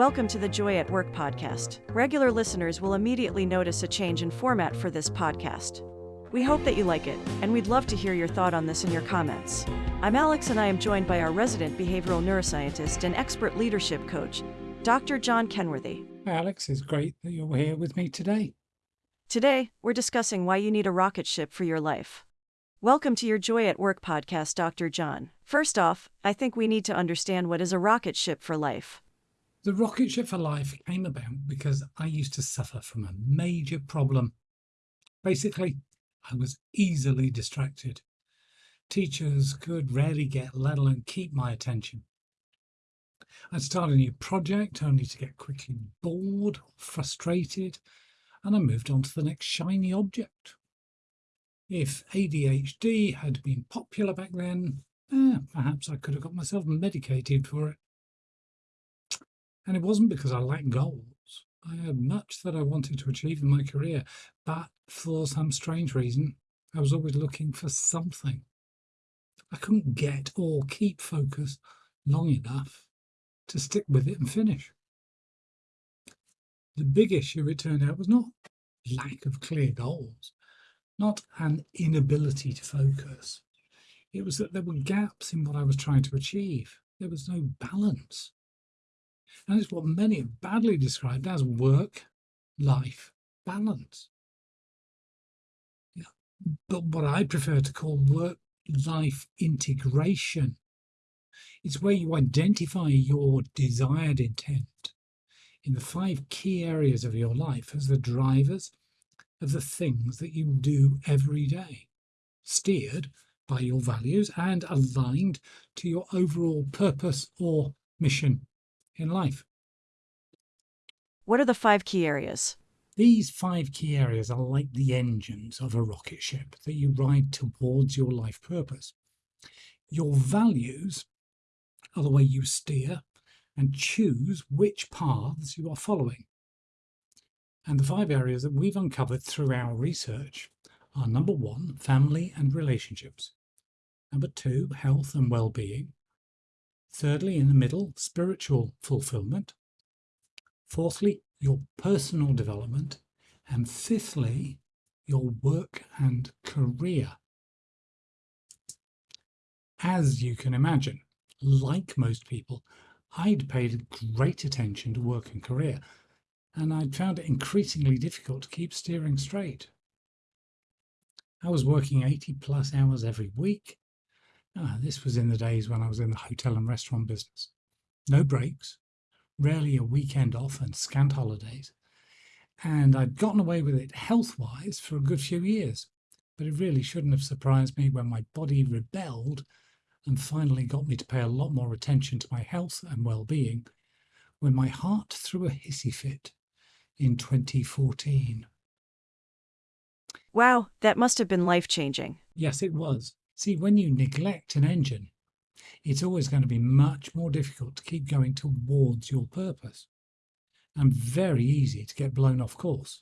Welcome to the Joy at Work podcast. Regular listeners will immediately notice a change in format for this podcast. We hope that you like it, and we'd love to hear your thought on this in your comments. I'm Alex, and I am joined by our resident behavioral neuroscientist and expert leadership coach, Dr. John Kenworthy. Alex, it's great that you're here with me today. Today, we're discussing why you need a rocket ship for your life. Welcome to your Joy at Work podcast, Dr. John. First off, I think we need to understand what is a rocket ship for life. The rocket ship for life came about because I used to suffer from a major problem. Basically, I was easily distracted. Teachers could rarely get, let alone keep my attention. I'd start a new project only to get quickly bored, frustrated, and I moved on to the next shiny object. If ADHD had been popular back then, eh, perhaps I could have got myself medicated for it. And it wasn't because I lacked goals. I had much that I wanted to achieve in my career, but for some strange reason, I was always looking for something. I couldn't get or keep focus long enough to stick with it and finish. The big issue, it turned out, was not lack of clear goals, not an inability to focus. It was that there were gaps in what I was trying to achieve. There was no balance. And it's what many have badly described as work life balance. Yeah. But what I prefer to call work life integration. It's where you identify your desired intent in the five key areas of your life as the drivers of the things that you do every day, steered by your values and aligned to your overall purpose or mission in life. What are the five key areas? These five key areas are like the engines of a rocket ship that you ride towards your life purpose. Your values are the way you steer and choose which paths you are following. And the five areas that we've uncovered through our research are number one, family and relationships. Number two, health and well being. Thirdly, in the middle, spiritual fulfillment. Fourthly, your personal development. And fifthly, your work and career. As you can imagine, like most people, I'd paid great attention to work and career, and I'd found it increasingly difficult to keep steering straight. I was working 80 plus hours every week, Ah, this was in the days when I was in the hotel and restaurant business. No breaks, rarely a weekend off, and scant holidays. And I'd gotten away with it health wise for a good few years. But it really shouldn't have surprised me when my body rebelled and finally got me to pay a lot more attention to my health and well being when my heart threw a hissy fit in 2014. Wow, that must have been life changing. Yes, it was. See, when you neglect an engine, it's always going to be much more difficult to keep going towards your purpose and very easy to get blown off course.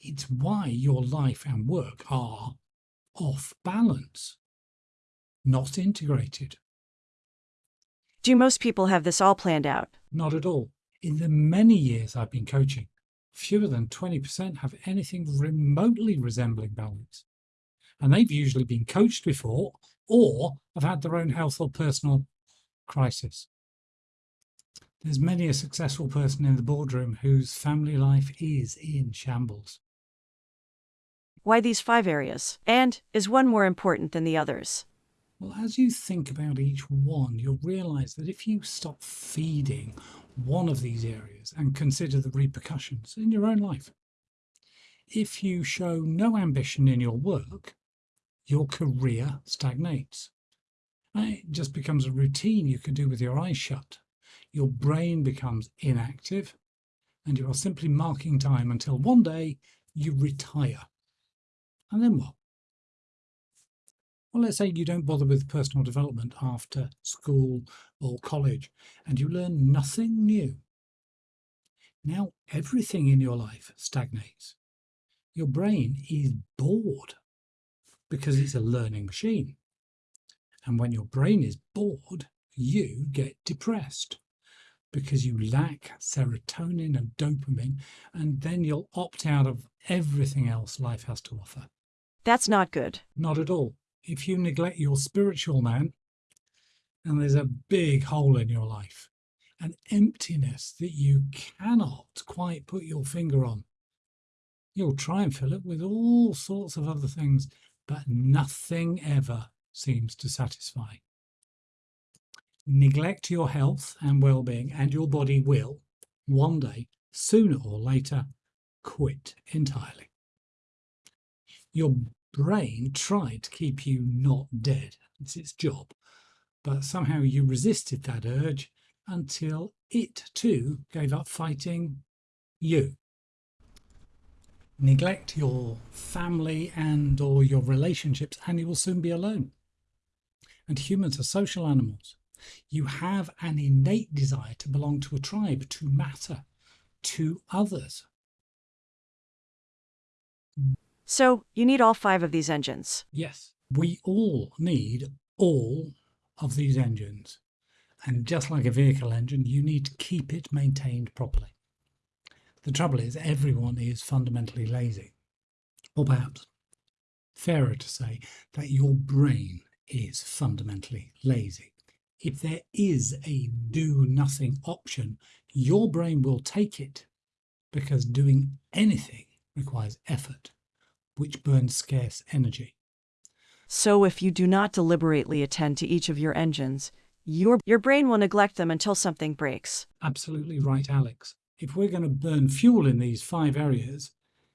It's why your life and work are off balance, not integrated. Do most people have this all planned out? Not at all. In the many years I've been coaching, fewer than 20% have anything remotely resembling balance and they've usually been coached before or have had their own health or personal crisis. There's many a successful person in the boardroom whose family life is in shambles. Why these five areas? And is one more important than the others? Well, as you think about each one, you'll realize that if you stop feeding one of these areas and consider the repercussions in your own life, if you show no ambition in your work, your career stagnates. It just becomes a routine you can do with your eyes shut. Your brain becomes inactive, and you are simply marking time until one day you retire. And then what? Well, let's say you don't bother with personal development after school or college, and you learn nothing new. Now everything in your life stagnates. Your brain is bored because it's a learning machine. And when your brain is bored, you get depressed because you lack serotonin and dopamine, and then you'll opt out of everything else life has to offer. That's not good. Not at all. If you neglect your spiritual man, and there's a big hole in your life, an emptiness that you cannot quite put your finger on. You'll try and fill it with all sorts of other things, but nothing ever seems to satisfy. Neglect your health and well being, and your body will, one day, sooner or later, quit entirely. Your brain tried to keep you not dead, it's its job, but somehow you resisted that urge until it too gave up fighting you. Neglect your family and or your relationships and you will soon be alone. And humans are social animals. You have an innate desire to belong to a tribe, to matter, to others. So you need all five of these engines. Yes, we all need all of these engines. And just like a vehicle engine, you need to keep it maintained properly. The trouble is, everyone is fundamentally lazy. Or perhaps fairer to say that your brain is fundamentally lazy. If there is a do nothing option, your brain will take it because doing anything requires effort, which burns scarce energy. So if you do not deliberately attend to each of your engines, your, your brain will neglect them until something breaks. Absolutely right, Alex. If we're going to burn fuel in these five areas,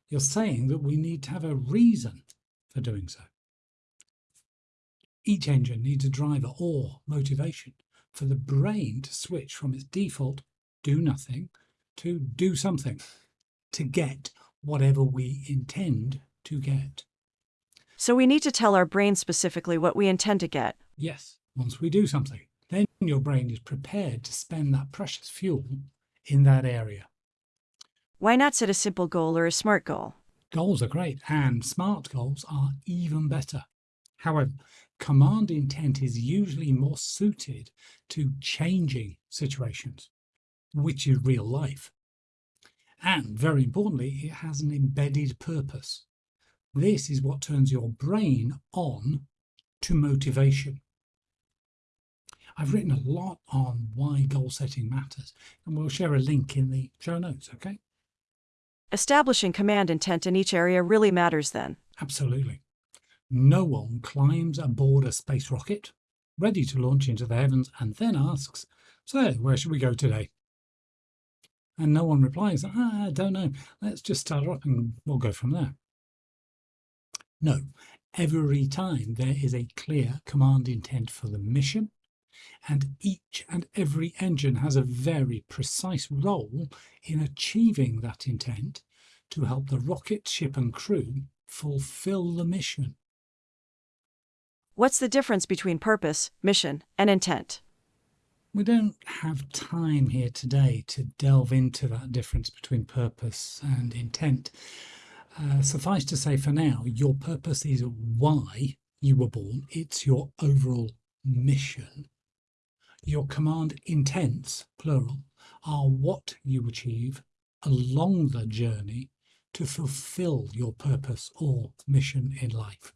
you're saying that we need to have a reason for doing so. Each engine needs a driver or motivation for the brain to switch from its default do nothing to do something to get whatever we intend to get. So we need to tell our brain specifically what we intend to get. Yes, once we do something, then your brain is prepared to spend that precious fuel in that area. Why not set a simple goal or a smart goal? Goals are great, and smart goals are even better. However, command intent is usually more suited to changing situations, which is real life. And very importantly, it has an embedded purpose. This is what turns your brain on to motivation. I've written a lot on why goal setting matters, and we'll share a link in the show notes, okay? Establishing command intent in each area really matters then. Absolutely. No one climbs aboard a space rocket, ready to launch into the heavens, and then asks, So, where should we go today? And no one replies, ah, I don't know, let's just start up and we'll go from there. No, every time there is a clear command intent for the mission, and each and every engine has a very precise role in achieving that intent to help the rocket, ship and crew fulfill the mission. What's the difference between purpose, mission, and intent? We don't have time here today to delve into that difference between purpose and intent. Uh, suffice to say for now, your purpose is why you were born, it's your overall mission your command intents, plural, are what you achieve along the journey to fulfill your purpose or mission in life.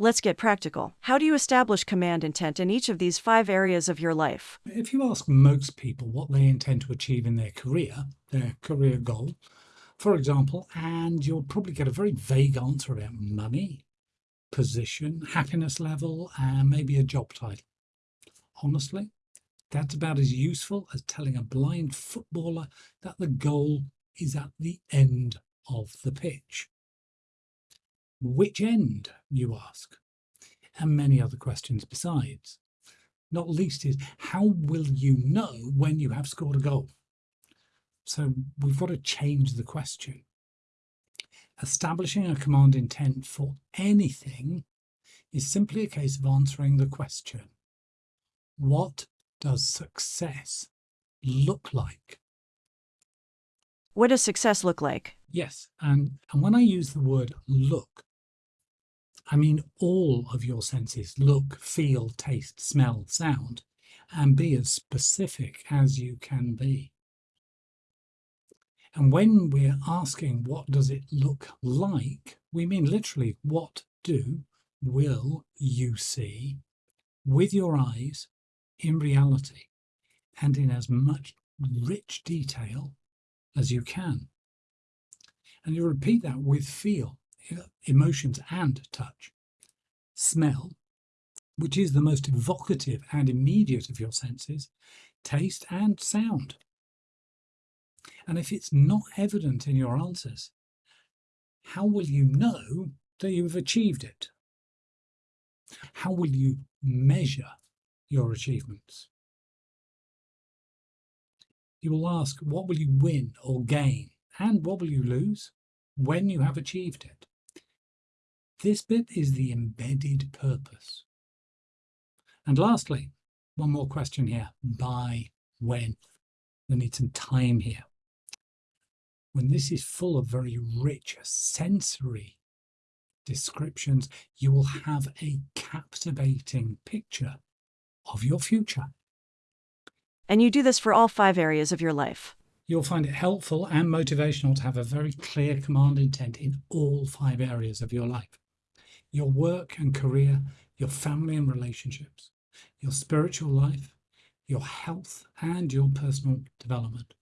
Let's get practical. How do you establish command intent in each of these five areas of your life? If you ask most people what they intend to achieve in their career, their career goal, for example, and you'll probably get a very vague answer about money, position, happiness level, and maybe a job title. Honestly, that's about as useful as telling a blind footballer that the goal is at the end of the pitch. Which end, you ask? And many other questions besides. Not least is, how will you know when you have scored a goal? So we've got to change the question. Establishing a command intent for anything is simply a case of answering the question what does success look like? What does success look like? Yes, and, and when I use the word look, I mean all of your senses look, feel, taste, smell, sound, and be as specific as you can be. And when we're asking what does it look like, we mean literally what do, will you see with your eyes in reality and in as much rich detail as you can. And you repeat that with feel, emotions and touch. Smell, which is the most evocative and immediate of your senses, taste and sound. And if it's not evident in your answers, how will you know that you've achieved it? How will you measure your achievements? You will ask, what will you win or gain? And what will you lose when you have achieved it? This bit is the embedded purpose. And lastly, one more question here. By when? We need some time here. When this is full of very rich sensory descriptions, you will have a captivating picture of your future. And you do this for all five areas of your life. You'll find it helpful and motivational to have a very clear command intent in all five areas of your life your work and career, your family and relationships, your spiritual life, your health, and your personal development.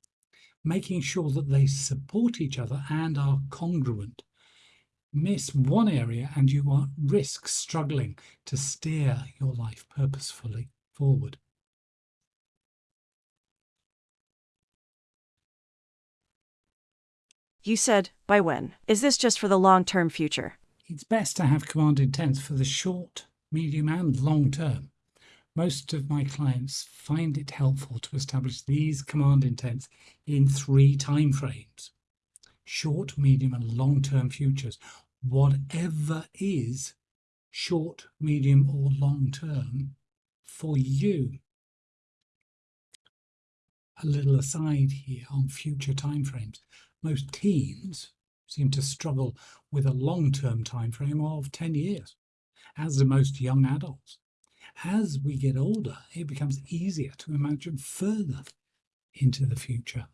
Making sure that they support each other and are congruent. Miss one area and you are risk struggling to steer your life purposefully forward. You said, by when? Is this just for the long term future? It's best to have command intents for the short, medium, and long term. Most of my clients find it helpful to establish these command intents in three time frames short, medium, and long term futures. Whatever is short, medium, or long term for you. A little aside here on future timeframes. Most teens seem to struggle with a long-term time frame of 10 years, as do most young adults. As we get older, it becomes easier to imagine further into the future.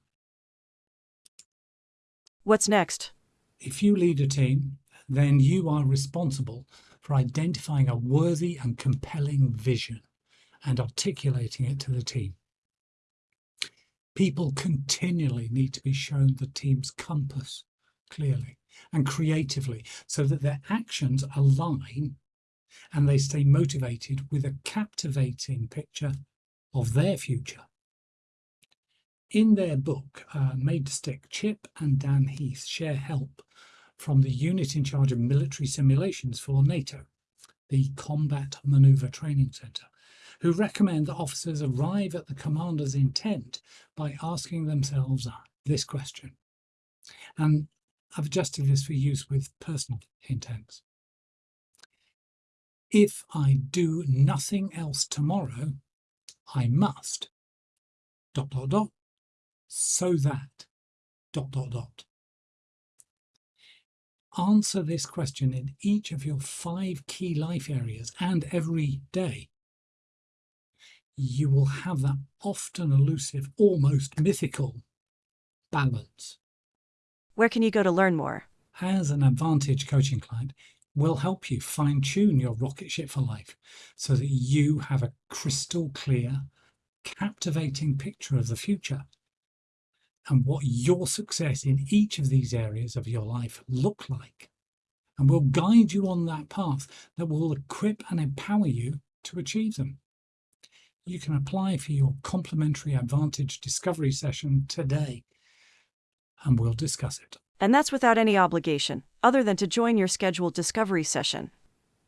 What's next? If you lead a team, then you are responsible for identifying a worthy and compelling vision and articulating it to the team. People continually need to be shown the team's compass clearly and creatively so that their actions align and they stay motivated with a captivating picture of their future. In their book, uh, Made to Stick, Chip and Dan Heath share help from the unit in charge of military simulations for NATO, the Combat Manoeuvre Training Centre who recommend that officers arrive at the commander's intent by asking themselves this question. And I've adjusted this for use with personal intents. If I do nothing else tomorrow, I must dot dot dot so that dot dot dot. Answer this question in each of your five key life areas and every day you will have that often elusive, almost mythical balance. Where can you go to learn more? As an Advantage coaching client, we'll help you fine tune your rocket ship for life so that you have a crystal clear, captivating picture of the future and what your success in each of these areas of your life look like. And we'll guide you on that path that will equip and empower you to achieve them you can apply for your complimentary Advantage Discovery session today and we'll discuss it. And that's without any obligation, other than to join your scheduled discovery session.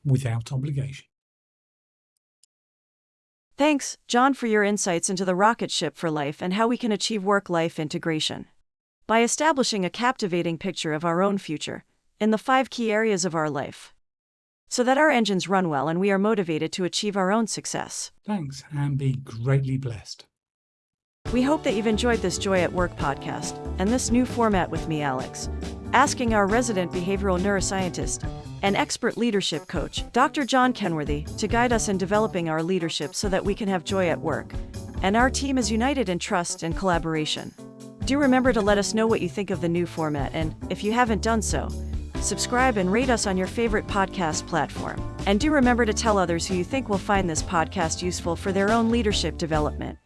Without obligation. Thanks, John, for your insights into the rocket ship for life and how we can achieve work life integration. By establishing a captivating picture of our own future, in the five key areas of our life, so that our engines run well and we are motivated to achieve our own success. Thanks, and be greatly blessed. We hope that you've enjoyed this Joy at Work podcast and this new format with me, Alex, asking our resident behavioral neuroscientist and expert leadership coach, Dr. John Kenworthy, to guide us in developing our leadership so that we can have joy at work. And our team is united in trust and collaboration. Do remember to let us know what you think of the new format, and if you haven't done so, subscribe and rate us on your favorite podcast platform. And do remember to tell others who you think will find this podcast useful for their own leadership development.